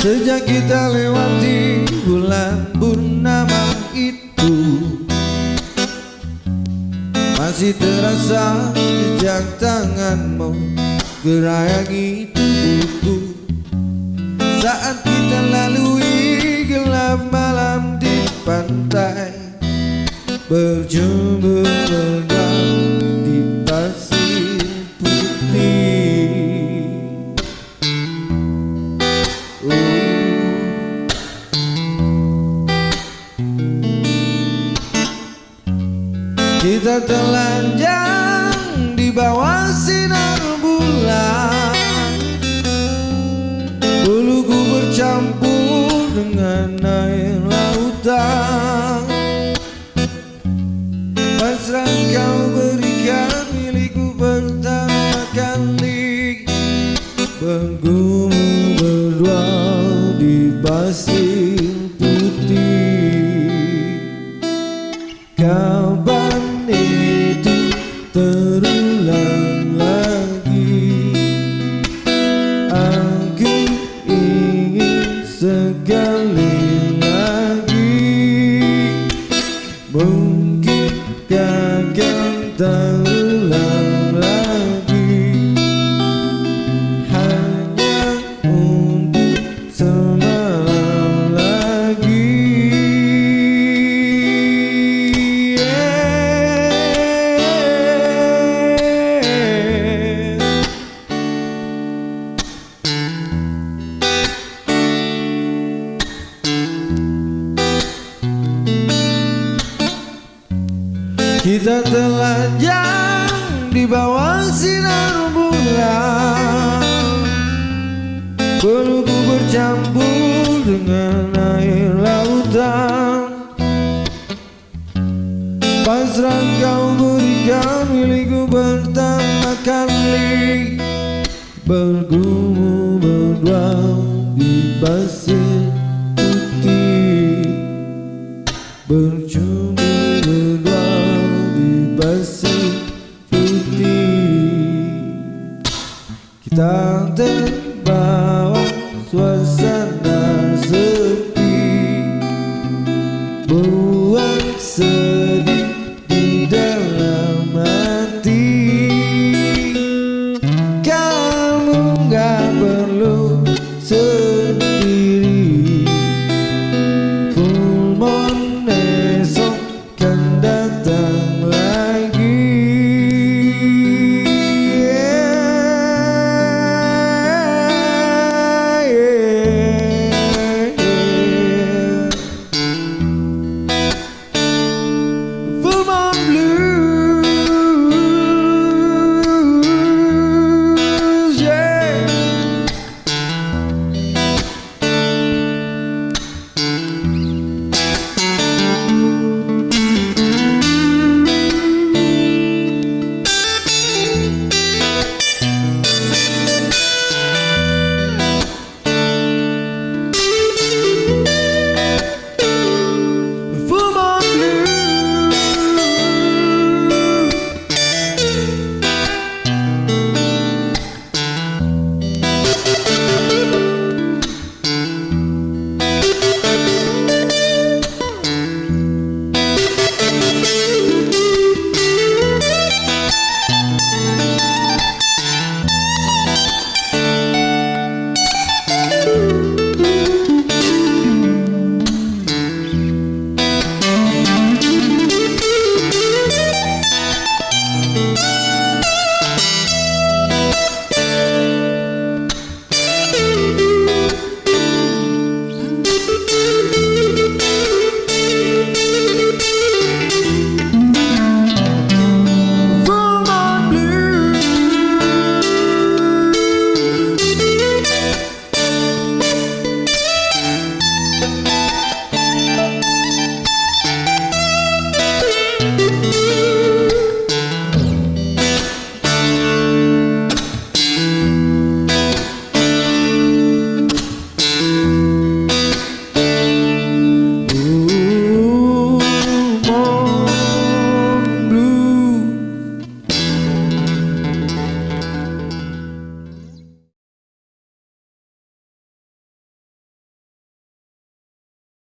Sejak kita lewati bulan purnama itu Masih terasa jejak tanganmu Gerayangi tubuhku. Saat kita lalui gelap pantai Berjumpa di pasir putih. Kita telanjang di bawah sinar bulan. Buluku bercampur dengan air lautan Pasrah kau berikan milikku pertama kali. Bergumul berdua di pasir putih. Kapan itu terulang lagi? Aku ingin sekali lagi Kita telanjang di bawah sinar bulan. Pelukku bercampur dengan air lautan. Pasrah kau berikan milikku pertama kali Bergumul berdua di pasir pasir putih Kita ter